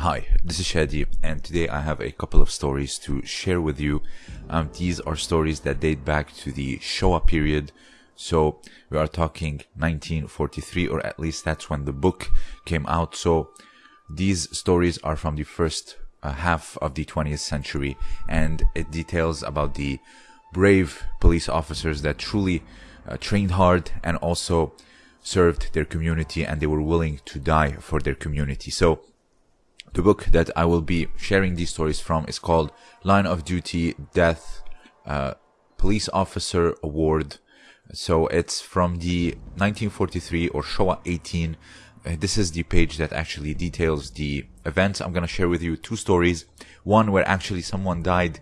Hi, this is Shadi, and today I have a couple of stories to share with you. Um, these are stories that date back to the Showa period. So we are talking 1943, or at least that's when the book came out. So these stories are from the first uh, half of the 20th century, and it details about the brave police officers that truly uh, trained hard and also served their community, and they were willing to die for their community. So the book that I will be sharing these stories from is called Line of Duty Death uh, Police Officer Award. So it's from the 1943 or Showa 18. Uh, this is the page that actually details the events. I'm going to share with you two stories. One where actually someone died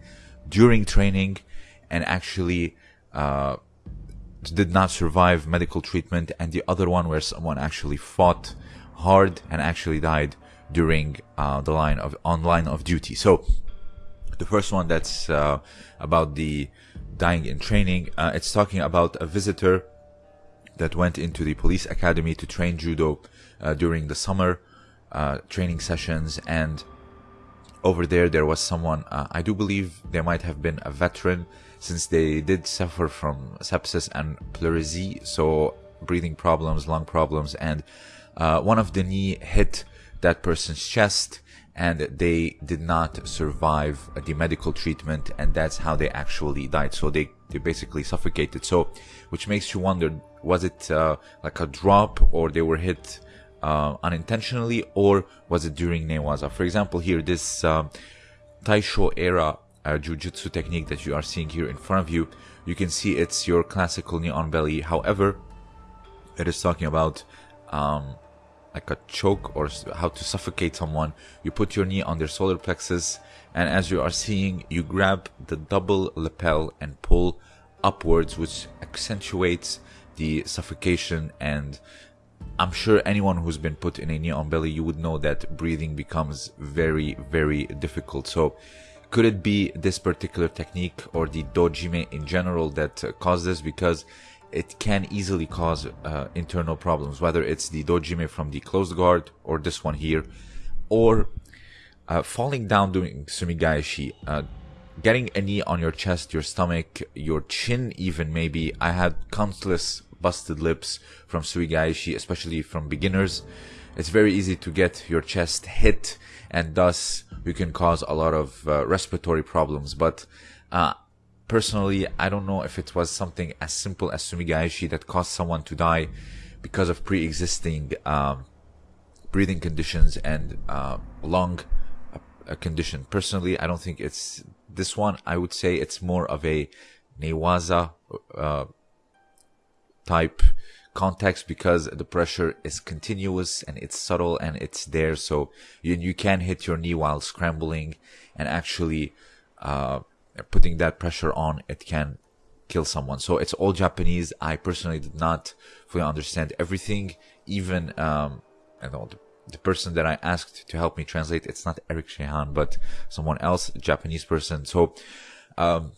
during training and actually uh, did not survive medical treatment, and the other one where someone actually fought hard and actually died during uh, the line of on line of duty. So the first one that's uh, about the dying in training. Uh, it's talking about a visitor that went into the police academy to train judo uh, during the summer uh, training sessions and over there there was someone uh, i do believe there might have been a veteran since they did suffer from sepsis and pleurisy so breathing problems lung problems and one of the knee hit that person's chest and they did not survive the medical treatment and that's how they actually died. So they, they basically suffocated. So which makes you wonder was it uh, like a drop or they were hit uh, unintentionally or was it during newaza? For example here this uh, taisho era uh, jujutsu technique that you are seeing here in front of you you can see it's your classical knee on belly. However it is talking about um, like a choke or how to suffocate someone, you put your knee on their solar plexus, and as you are seeing, you grab the double lapel and pull upwards, which accentuates the suffocation. And I'm sure anyone who's been put in a knee on belly, you would know that breathing becomes very, very difficult. So, could it be this particular technique or the dojime in general that caused this? Because it can easily cause uh, internal problems, whether it's the dojime from the closed guard or this one here, or uh, falling down doing sumigaeshi, uh, getting a knee on your chest, your stomach, your chin, even maybe. I had countless busted lips from sumigaeshi, especially from beginners. It's very easy to get your chest hit, and thus you can cause a lot of uh, respiratory problems. But uh, personally, I don't know if it was something as simple as sumigaeshi that caused someone to die because of pre-existing um, breathing conditions and uh, lung condition. Personally, I don't think it's this one. I would say it's more of a newaza uh, type context because the pressure is continuous and it's subtle and it's there. So you, you can hit your knee while scrambling and actually uh, putting that pressure on, it can kill someone. So it's all Japanese. I personally did not fully understand everything. Even, um, I know the, the person that I asked to help me translate, it's not Eric Shahan, but someone else, Japanese person. So, um,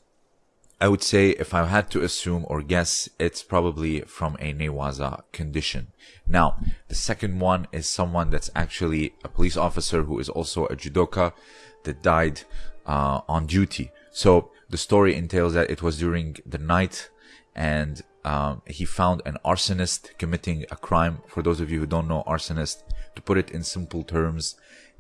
I would say if I had to assume or guess, it's probably from a Newaza condition. Now, the second one is someone that's actually a police officer who is also a judoka that died uh, on duty. So the story entails that it was during the night and um, he found an arsonist committing a crime. For those of you who don't know arsonist, to put it in simple terms,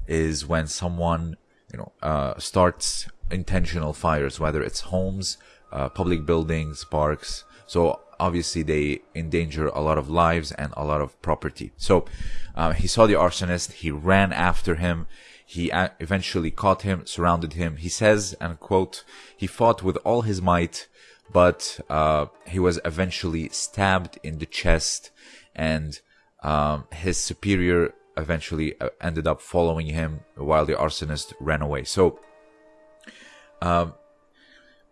is when someone you know uh, starts intentional fires, whether it's homes, uh, public buildings, parks. So obviously they endanger a lot of lives and a lot of property. So uh, he saw the arsonist, he ran after him, he eventually caught him, surrounded him. He says, and quote, he fought with all his might, but uh, he was eventually stabbed in the chest, and um, his superior eventually uh, ended up following him while the arsonist ran away. So, um,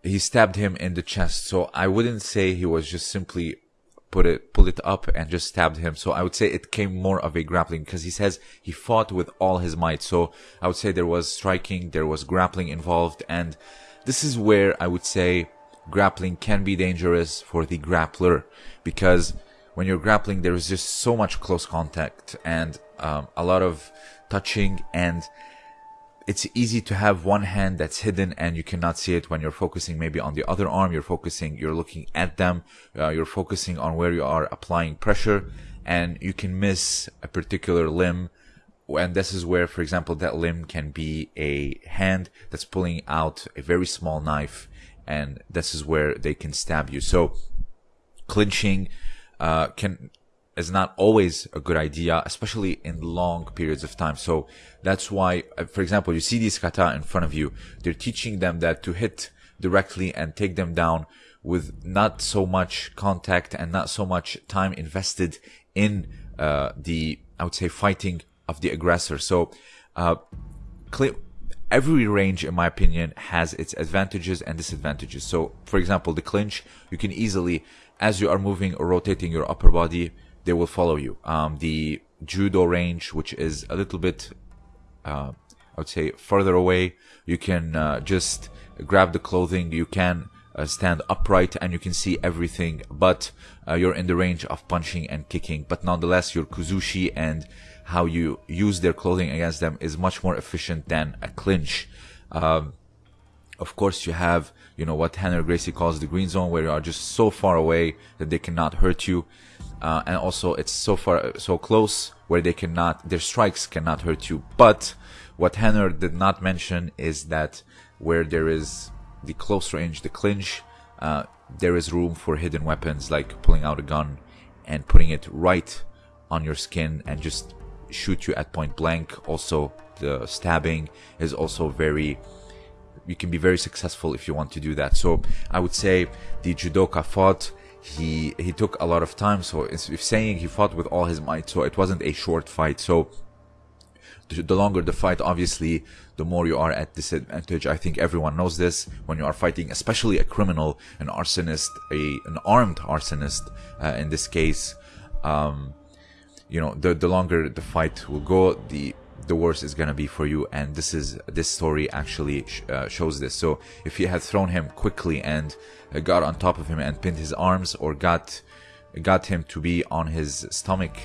he stabbed him in the chest. So I wouldn't say he was just simply put it, pull it up and just stabbed him. So I would say it came more of a grappling because he says he fought with all his might. So I would say there was striking, there was grappling involved. And this is where I would say grappling can be dangerous for the grappler because when you're grappling, there is just so much close contact and um, a lot of touching and it's easy to have one hand that's hidden and you cannot see it when you're focusing maybe on the other arm. You're focusing, you're looking at them, uh, you're focusing on where you are applying pressure and you can miss a particular limb. And this is where, for example, that limb can be a hand that's pulling out a very small knife and this is where they can stab you. So clinching, uh, can is not always a good idea, especially in long periods of time. So that's why, uh, for example, you see these kata in front of you. They're teaching them that to hit directly and take them down with not so much contact and not so much time invested in uh, the, I would say, fighting of the aggressor. So, uh, every range, in my opinion, has its advantages and disadvantages. So, for example, the clinch, you can easily, as you are moving or rotating your upper body, they will follow you. Um, the judo range, which is a little bit, uh, I would say, further away, you can uh, just grab the clothing. You can uh, stand upright and you can see everything, but uh, you're in the range of punching and kicking. But nonetheless, your kuzushi and how you use their clothing against them is much more efficient than a clinch. Um, of course, you have, you know, what Rener Gracie calls the green zone, where you are just so far away that they cannot hurt you. Uh, and also it's so far so close where they cannot their strikes cannot hurt you. But what Rener did not mention is that where there is the close range the clinch uh, there is room for hidden weapons like pulling out a gun and putting it right on your skin and just shoot you at point blank. Also the stabbing is also very you can be very successful if you want to do that so i would say the judoka fought he he took a lot of time. So if saying he fought with all his might, so it wasn't a short fight. So the longer the fight, obviously, the more you are at disadvantage. I think everyone knows this when you are fighting, especially a criminal, an arsonist, a an armed arsonist. Uh, in this case, um, you know, the the longer the fight will go, the the worse is gonna be for you. And this is this story actually sh- uh, shows this. So if you had thrown him quickly and uh, got on top of him and pinned his arms, or got got him to be on his stomach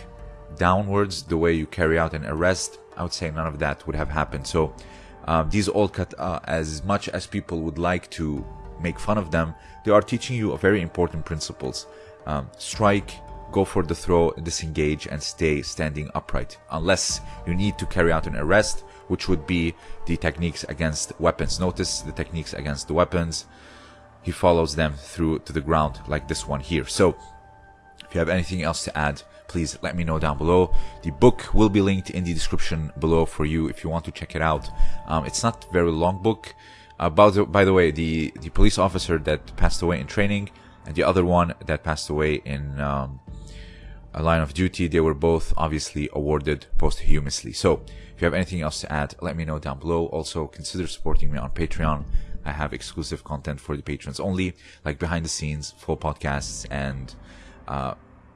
downwards, the way you carry out an arrest, I would say none of that would have happened. So um, these old cut, uh, as much as people would like to make fun of them, they are teaching you a very important principles. Um, strike, go for the throw, disengage, and stay standing upright. Unless you need to carry out an arrest, which would be the techniques against weapons. Notice the techniques against the weapons. He follows them through to the ground like this one here. So if you have anything else to add, please let me know down below. The book will be linked in the description below for you if you want to check it out. Um, it's not very long book. Uh, by, the, way, the, the police officer that passed away in training and the other one that passed away in um, line of duty. They were both obviously awarded posthumously. So if you have anything else to add, let me know down below. Also consider supporting me on Patreon. I have exclusive content for the patrons only, like behind the scenes, full podcasts, and uh,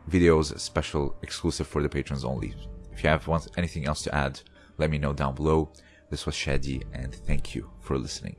videos special exclusive for the patrons only. If you have anything else to add, let me know down below. This was Shadi, and thank you for listening.